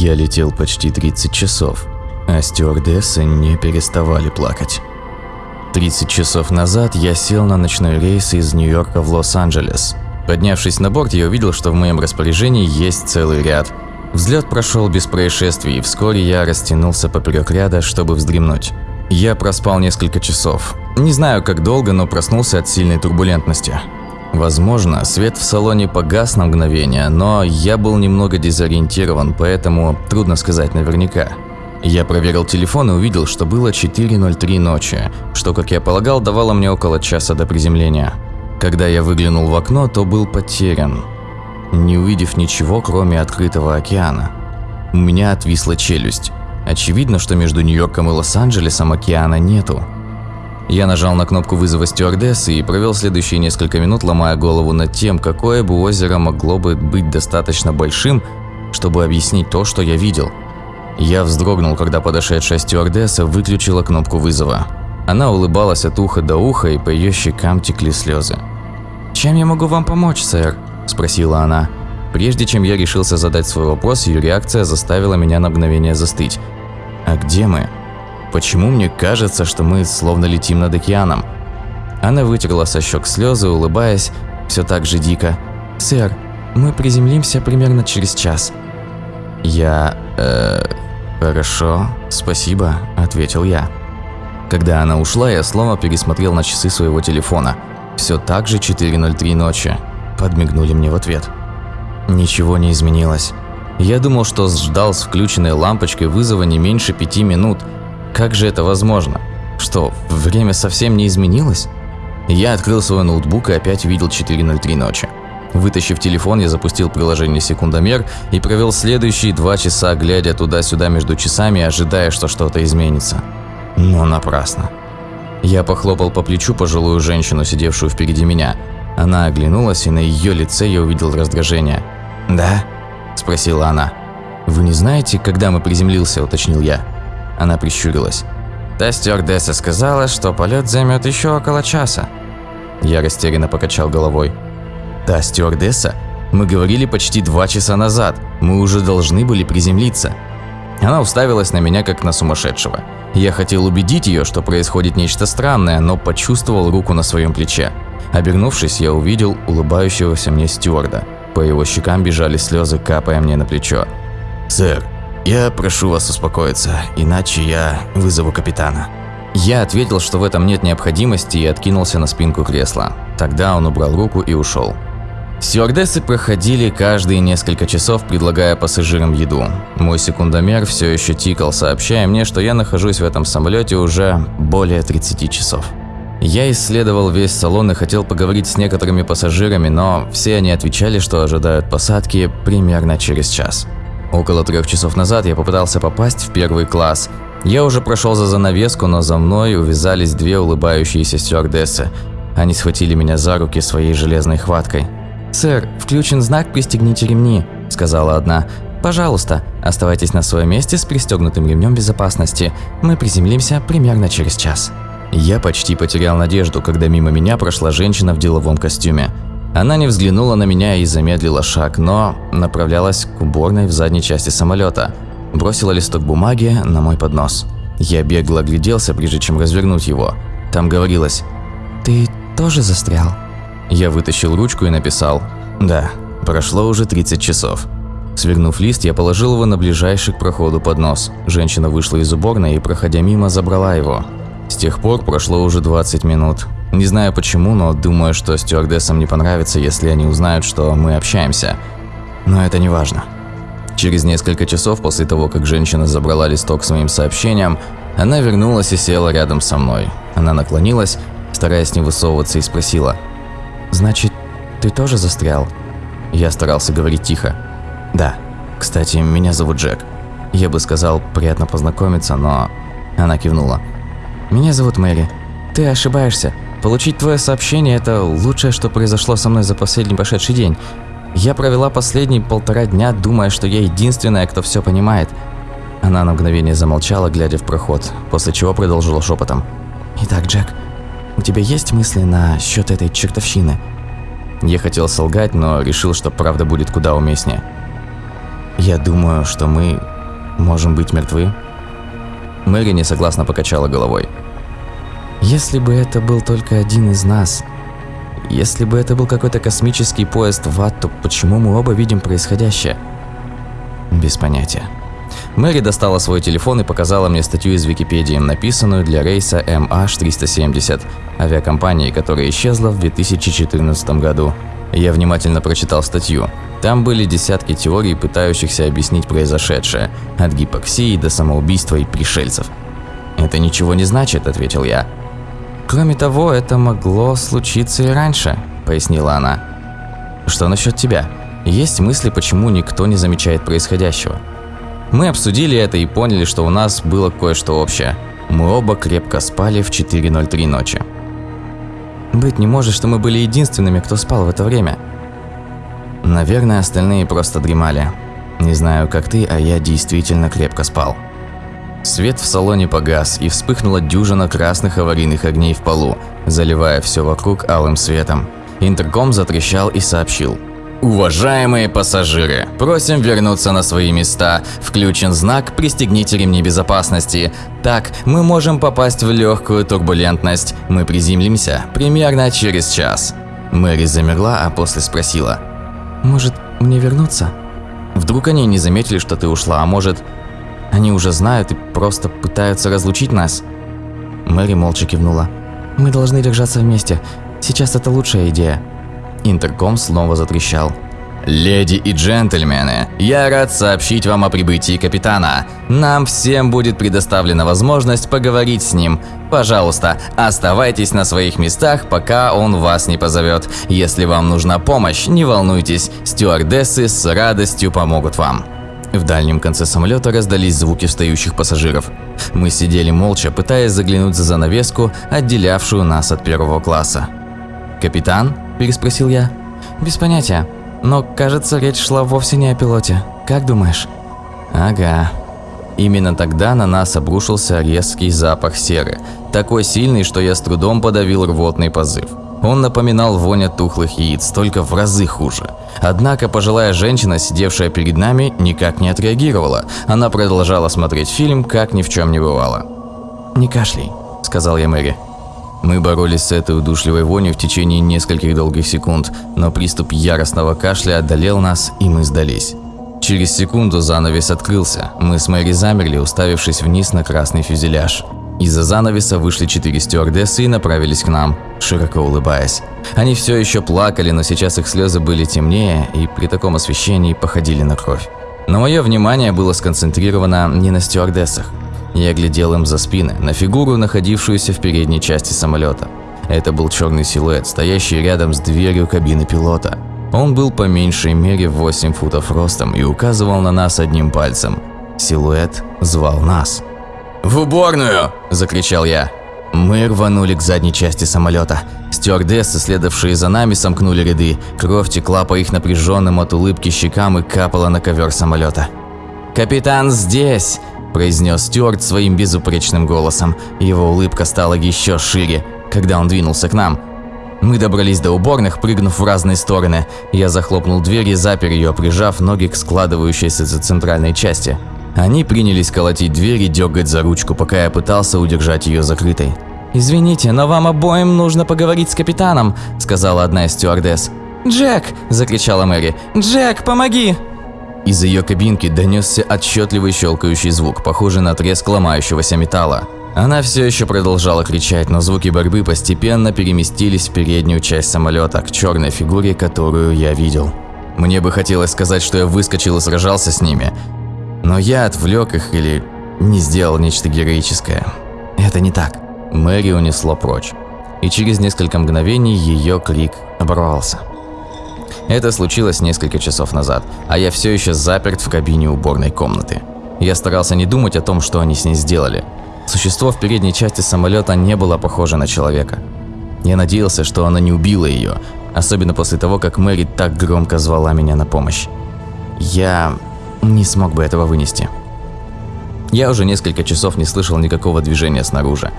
Я летел почти 30 часов, а стюардессы не переставали плакать. 30 часов назад я сел на ночной рейс из Нью-Йорка в Лос-Анджелес. Поднявшись на борт, я увидел, что в моем распоряжении есть целый ряд. Взлет прошел без происшествий, и вскоре я растянулся поперек ряда, чтобы вздремнуть. Я проспал несколько часов. Не знаю, как долго, но проснулся от сильной турбулентности. Возможно, свет в салоне погас на мгновение, но я был немного дезориентирован, поэтому трудно сказать наверняка. Я проверил телефон и увидел, что было 4.03 ночи, что, как я полагал, давало мне около часа до приземления. Когда я выглянул в окно, то был потерян, не увидев ничего, кроме открытого океана. У меня отвисла челюсть. Очевидно, что между Нью-Йорком и Лос-Анджелесом океана нету. Я нажал на кнопку вызова стюардессы и провел следующие несколько минут, ломая голову над тем, какое бы озеро могло бы быть достаточно большим, чтобы объяснить то, что я видел. Я вздрогнул, когда подошедшая стюардесса выключила кнопку вызова. Она улыбалась от уха до уха, и по ее щекам текли слезы. «Чем я могу вам помочь, сэр?» – спросила она. Прежде чем я решился задать свой вопрос, ее реакция заставила меня на мгновение застыть. «А где мы?» Почему мне кажется, что мы словно летим над океаном? Она вытерла со щек слезы, улыбаясь, все так же дико. «Сэр, мы приземлимся примерно через час». «Я... э... хорошо, спасибо», – ответил я. Когда она ушла, я снова пересмотрел на часы своего телефона. Все так же 4.03 ночи. Подмигнули мне в ответ. Ничего не изменилось. Я думал, что ждал с включенной лампочкой вызова не меньше пяти минут – как же это возможно? Что, время совсем не изменилось? Я открыл свой ноутбук и опять увидел 4.03 ночи. Вытащив телефон, я запустил приложение «Секундомер» и провел следующие два часа, глядя туда-сюда между часами, ожидая, что что-то изменится. Но напрасно. Я похлопал по плечу пожилую женщину, сидевшую впереди меня. Она оглянулась, и на ее лице я увидел раздражение. «Да?» – спросила она. «Вы не знаете, когда мы приземлился?» – уточнил я. Она прищурилась. Та стюардесса сказала, что полет займет еще около часа. Я растерянно покачал головой. Та стюардесса? Мы говорили почти два часа назад. Мы уже должны были приземлиться. Она уставилась на меня, как на сумасшедшего. Я хотел убедить ее, что происходит нечто странное, но почувствовал руку на своем плече. Обернувшись, я увидел улыбающегося мне стюарда. По его щекам бежали слезы, капая мне на плечо. «Сэр, «Я прошу вас успокоиться, иначе я вызову капитана». Я ответил, что в этом нет необходимости и откинулся на спинку кресла. Тогда он убрал руку и ушел. Стюардессы проходили каждые несколько часов, предлагая пассажирам еду. Мой секундомер все еще тикал, сообщая мне, что я нахожусь в этом самолете уже более 30 часов. Я исследовал весь салон и хотел поговорить с некоторыми пассажирами, но все они отвечали, что ожидают посадки примерно через час. Около трех часов назад я попытался попасть в первый класс. Я уже прошел за занавеску, но за мной увязались две улыбающиеся стюардессы. Они схватили меня за руки своей железной хваткой. «Сэр, включен знак «Пристегните ремни», – сказала одна. «Пожалуйста, оставайтесь на своем месте с пристегнутым ремнем безопасности. Мы приземлимся примерно через час». Я почти потерял надежду, когда мимо меня прошла женщина в деловом костюме. Она не взглянула на меня и замедлила шаг, но направлялась к уборной в задней части самолета. Бросила листок бумаги на мой поднос. Я бегло огляделся, прежде чем развернуть его. Там говорилось «Ты тоже застрял?» Я вытащил ручку и написал «Да, прошло уже 30 часов». Свернув лист, я положил его на ближайший к проходу поднос. Женщина вышла из уборной и, проходя мимо, забрала его. С тех пор прошло уже 20 минут. Не знаю почему, но думаю, что стюардессам не понравится, если они узнают, что мы общаемся. Но это не важно. Через несколько часов после того, как женщина забрала листок с моим сообщением, она вернулась и села рядом со мной. Она наклонилась, стараясь не высовываться, и спросила. «Значит, ты тоже застрял?» Я старался говорить тихо. «Да. Кстати, меня зовут Джек. Я бы сказал, приятно познакомиться, но...» Она кивнула. «Меня зовут Мэри. Ты ошибаешься. Получить твое сообщение – это лучшее, что произошло со мной за последний прошедший день. Я провела последние полтора дня, думая, что я единственная, кто все понимает. Она на мгновение замолчала, глядя в проход, после чего продолжила шепотом. «Итак, Джек, у тебя есть мысли на счет этой чертовщины?» Я хотел солгать, но решил, что правда будет куда уместнее. Я думаю, что мы можем быть мертвы. Мэри несогласно покачала головой. Если бы это был только один из нас, если бы это был какой-то космический поезд в ад, то почему мы оба видим происходящее? Без понятия. Мэри достала свой телефон и показала мне статью из Википедии, написанную для рейса MH370, авиакомпании, которая исчезла в 2014 году. Я внимательно прочитал статью. Там были десятки теорий, пытающихся объяснить произошедшее, от гипоксии до самоубийства и пришельцев. «Это ничего не значит», – ответил я. «Кроме того, это могло случиться и раньше», – пояснила она. «Что насчет тебя? Есть мысли, почему никто не замечает происходящего?» Мы обсудили это и поняли, что у нас было кое-что общее. Мы оба крепко спали в 4.03 ночи. Быть не может, что мы были единственными, кто спал в это время. Наверное, остальные просто дремали. Не знаю, как ты, а я действительно крепко спал. Свет в салоне погас, и вспыхнула дюжина красных аварийных огней в полу, заливая все вокруг алым светом. Интерком затрещал и сообщил – Уважаемые пассажиры, просим вернуться на свои места. Включен знак «Пристегните ремни безопасности». Так, мы можем попасть в легкую турбулентность. Мы приземлимся примерно через час. Мэри замерла, а после спросила. «Может, мне вернуться?» Вдруг они не заметили, что ты ушла, а может, они уже знают и просто пытаются разлучить нас? Мэри молча кивнула. «Мы должны держаться вместе. Сейчас это лучшая идея». Интерком снова затрещал. «Леди и джентльмены, я рад сообщить вам о прибытии капитана. Нам всем будет предоставлена возможность поговорить с ним. Пожалуйста, оставайтесь на своих местах, пока он вас не позовет. Если вам нужна помощь, не волнуйтесь, стюардессы с радостью помогут вам». В дальнем конце самолета раздались звуки встающих пассажиров. Мы сидели молча, пытаясь заглянуть за занавеску, отделявшую нас от первого класса. «Капитан?» – переспросил я. «Без понятия. Но, кажется, речь шла вовсе не о пилоте. Как думаешь?» «Ага». Именно тогда на нас обрушился резкий запах серы, такой сильный, что я с трудом подавил рвотный позыв. Он напоминал вонь от тухлых яиц, только в разы хуже. Однако пожилая женщина, сидевшая перед нами, никак не отреагировала. Она продолжала смотреть фильм, как ни в чем не бывало. «Не кашляй», – сказал я Мэри. Мы боролись с этой удушливой вонью в течение нескольких долгих секунд, но приступ яростного кашля одолел нас, и мы сдались. Через секунду занавес открылся. Мы с Мэри замерли, уставившись вниз на красный фюзеляж. Из-за занавеса вышли четыре стюардессы и направились к нам, широко улыбаясь. Они все еще плакали, но сейчас их слезы были темнее и при таком освещении походили на кровь. Но мое внимание было сконцентрировано не на стюардессах. Я глядел им за спины, на фигуру, находившуюся в передней части самолета. Это был черный силуэт, стоящий рядом с дверью кабины пилота. Он был по меньшей мере в 8 футов ростом и указывал на нас одним пальцем. Силуэт звал нас. «В уборную!» – закричал я. Мы рванули к задней части самолета. Стюардессы, следовавшие за нами, сомкнули ряды. Кровь текла по их напряженным от улыбки щекам и капала на ковер самолета. «Капитан здесь!» – произнес Стюарт своим безупречным голосом. Его улыбка стала еще шире, когда он двинулся к нам. Мы добрались до уборных, прыгнув в разные стороны. Я захлопнул дверь и запер ее, прижав ноги к складывающейся центральной части. Они принялись колотить дверь и дергать за ручку, пока я пытался удержать ее закрытой. «Извините, но вам обоим нужно поговорить с капитаном», – сказала одна из стюардесс. «Джек!» – закричала Мэри. «Джек, помоги!» Из ее кабинки донесся отчетливый щелкающий звук, похожий на треск ломающегося металла. Она все еще продолжала кричать, но звуки борьбы постепенно переместились в переднюю часть самолета, к черной фигуре, которую я видел. Мне бы хотелось сказать, что я выскочил и сражался с ними, но я отвлек их или не сделал нечто героическое. Это не так. Мэри унесло прочь, и через несколько мгновений ее крик оборвался. Это случилось несколько часов назад, а я все еще заперт в кабине уборной комнаты. Я старался не думать о том, что они с ней сделали. Существо в передней части самолета не было похоже на человека. Я надеялся, что она не убила ее, особенно после того, как Мэри так громко звала меня на помощь. Я не смог бы этого вынести. Я уже несколько часов не слышал никакого движения снаружи,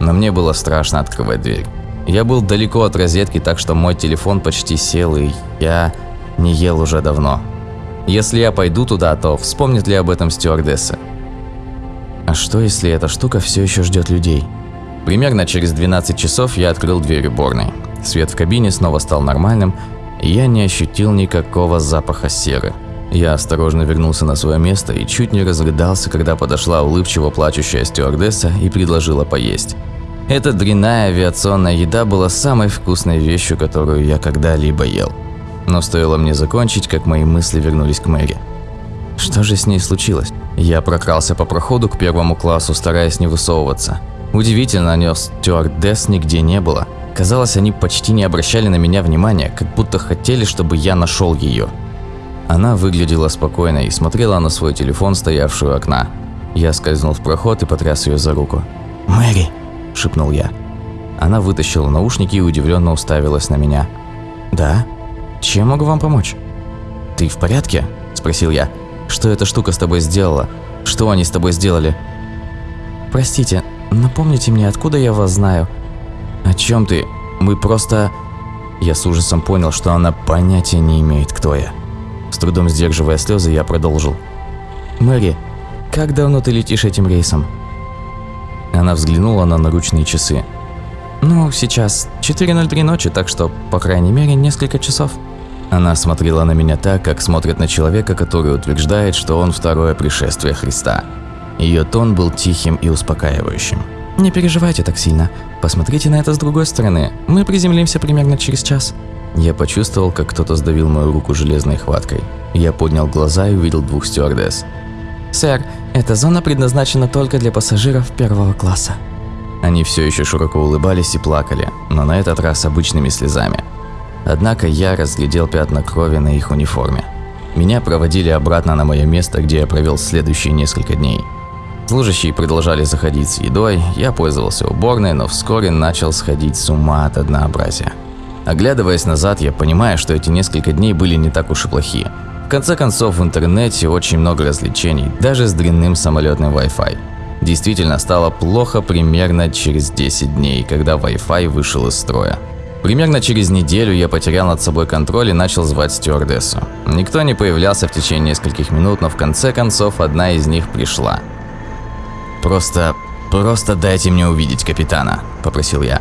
но мне было страшно открывать дверь. Я был далеко от розетки, так что мой телефон почти сел, и я не ел уже давно. Если я пойду туда, то вспомнит ли об этом стюардесса? А что, если эта штука все еще ждет людей? Примерно через 12 часов я открыл дверь уборной. Свет в кабине снова стал нормальным, и я не ощутил никакого запаха серы. Я осторожно вернулся на свое место и чуть не разрыдался, когда подошла улыбчиво плачущая стюардесса и предложила поесть. Эта дрянная авиационная еда была самой вкусной вещью, которую я когда-либо ел. Но стоило мне закончить, как мои мысли вернулись к Мэри. Что же с ней случилось? Я прокрался по проходу к первому классу, стараясь не высовываться. Удивительно, но стюардесс нигде не было. Казалось, они почти не обращали на меня внимания, как будто хотели, чтобы я нашел ее. Она выглядела спокойно и смотрела на свой телефон, стоявший у окна. Я скользнул в проход и потряс ее за руку. «Мэри!» – шепнул я. Она вытащила наушники и удивленно уставилась на меня. «Да? Чем могу вам помочь?» «Ты в порядке?» – спросил я. «Что эта штука с тобой сделала? Что они с тобой сделали?» «Простите, напомните мне, откуда я вас знаю?» «О чем ты? Мы просто...» Я с ужасом понял, что она понятия не имеет, кто я. С трудом сдерживая слезы, я продолжил. «Мэри, как давно ты летишь этим рейсом?» Она взглянула на наручные часы. «Ну, сейчас 4.03 ночи, так что, по крайней мере, несколько часов». Она смотрела на меня так, как смотрит на человека, который утверждает, что он второе пришествие Христа. Ее тон был тихим и успокаивающим. «Не переживайте так сильно. Посмотрите на это с другой стороны. Мы приземлимся примерно через час». Я почувствовал, как кто-то сдавил мою руку железной хваткой. Я поднял глаза и увидел двух стюардесс. «Сэр, эта зона предназначена только для пассажиров первого класса». Они все еще широко улыбались и плакали, но на этот раз обычными слезами. Однако я разглядел пятна крови на их униформе. Меня проводили обратно на мое место, где я провел следующие несколько дней. Служащие продолжали заходить с едой, я пользовался уборной, но вскоре начал сходить с ума от однообразия. Оглядываясь назад, я понимаю, что эти несколько дней были не так уж и плохи. В конце концов, в интернете очень много развлечений, даже с длинным самолетным Wi-Fi. Действительно стало плохо примерно через 10 дней, когда Wi-Fi вышел из строя. Примерно через неделю я потерял над собой контроль и начал звать стюардессу. Никто не появлялся в течение нескольких минут, но в конце концов одна из них пришла. «Просто... просто дайте мне увидеть капитана», – попросил я.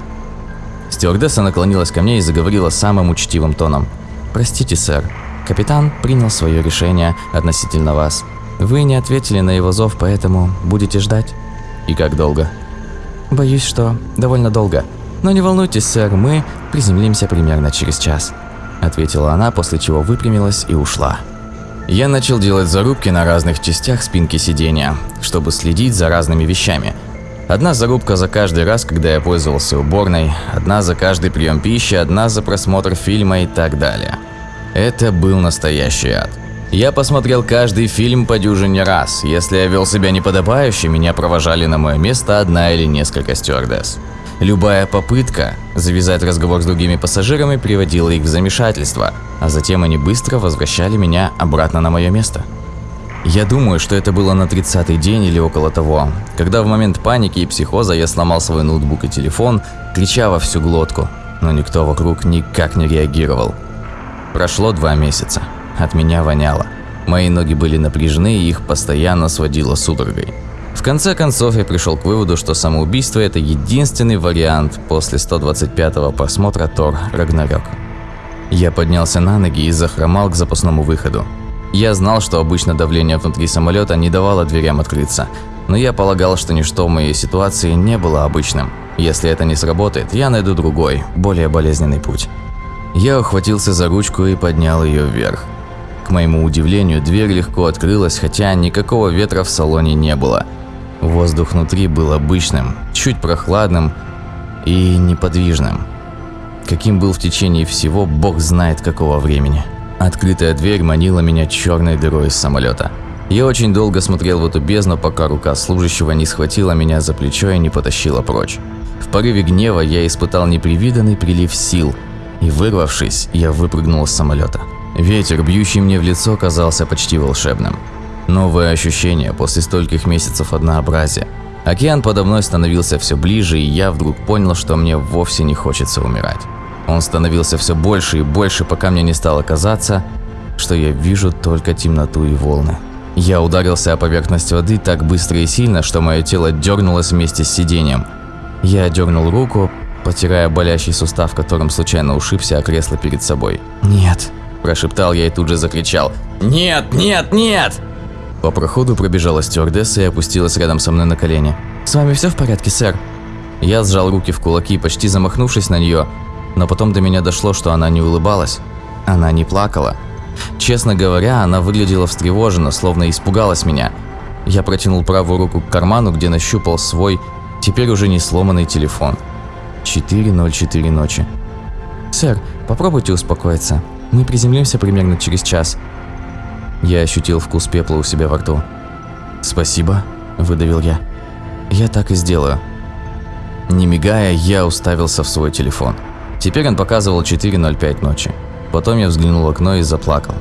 Стюардесса наклонилась ко мне и заговорила самым учтивым тоном. «Простите, сэр, капитан принял свое решение относительно вас. Вы не ответили на его зов, поэтому будете ждать». «И как долго?» «Боюсь, что довольно долго. Но не волнуйтесь, сэр, мы приземлимся примерно через час», – ответила она, после чего выпрямилась и ушла. Я начал делать зарубки на разных частях спинки сидения, чтобы следить за разными вещами – Одна зарубка за каждый раз, когда я пользовался уборной, одна за каждый прием пищи, одна за просмотр фильма и так далее. Это был настоящий ад. Я посмотрел каждый фильм по дюжине раз. Если я вел себя неподобающе, меня провожали на мое место одна или несколько стюардесс. Любая попытка завязать разговор с другими пассажирами приводила их в замешательство, а затем они быстро возвращали меня обратно на мое место. Я думаю, что это было на 30-й день или около того, когда в момент паники и психоза я сломал свой ноутбук и телефон, крича во всю глотку, но никто вокруг никак не реагировал. Прошло два месяца. От меня воняло. Мои ноги были напряжены и их постоянно сводило судорогой. В конце концов я пришел к выводу, что самоубийство это единственный вариант после 125-го просмотра Тор Рагнарёк. Я поднялся на ноги и захромал к запасному выходу. Я знал, что обычно давление внутри самолета не давало дверям открыться, но я полагал, что ничто в моей ситуации не было обычным. Если это не сработает, я найду другой, более болезненный путь. Я ухватился за ручку и поднял ее вверх. К моему удивлению, дверь легко открылась, хотя никакого ветра в салоне не было. Воздух внутри был обычным, чуть прохладным и неподвижным. Каким был в течение всего, бог знает какого времени. Открытая дверь манила меня черной дырой из самолета. Я очень долго смотрел в эту бездну, пока рука служащего не схватила меня за плечо и не потащила прочь. В порыве гнева я испытал непривиданный прилив сил, и вырвавшись, я выпрыгнул из самолета. Ветер, бьющий мне в лицо, казался почти волшебным. Новое ощущение после стольких месяцев однообразия. Океан подо мной становился все ближе, и я вдруг понял, что мне вовсе не хочется умирать. Он становился все больше и больше, пока мне не стало казаться, что я вижу только темноту и волны. Я ударился о поверхность воды так быстро и сильно, что мое тело дернулось вместе с сиденьем. Я дернул руку, потирая болящий сустав, которым случайно ушибся о кресло перед собой. «Нет!» – прошептал я и тут же закричал. «Нет, нет, нет!» По проходу пробежала стюардесса и опустилась рядом со мной на колени. «С вами все в порядке, сэр?» Я сжал руки в кулаки, почти замахнувшись на нее, но потом до меня дошло, что она не улыбалась. Она не плакала. Честно говоря, она выглядела встревоженно, словно испугалась меня. Я протянул правую руку к карману, где нащупал свой, теперь уже не сломанный телефон. 4.04 ночи. «Сэр, попробуйте успокоиться. Мы приземлимся примерно через час». Я ощутил вкус пепла у себя во рту. «Спасибо», – выдавил я. «Я так и сделаю». Не мигая, я уставился в свой телефон. Теперь он показывал 4.05 ночи. Потом я взглянул в окно и заплакал.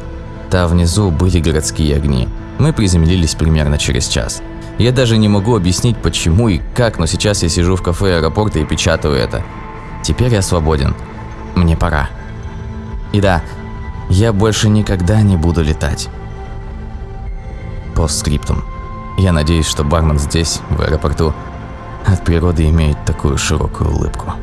Там внизу были городские огни. Мы приземлились примерно через час. Я даже не могу объяснить почему и как, но сейчас я сижу в кафе аэропорта и печатаю это. Теперь я свободен. Мне пора. И да, я больше никогда не буду летать. Постскриптум. Я надеюсь, что бармен здесь, в аэропорту, от природы имеет такую широкую улыбку.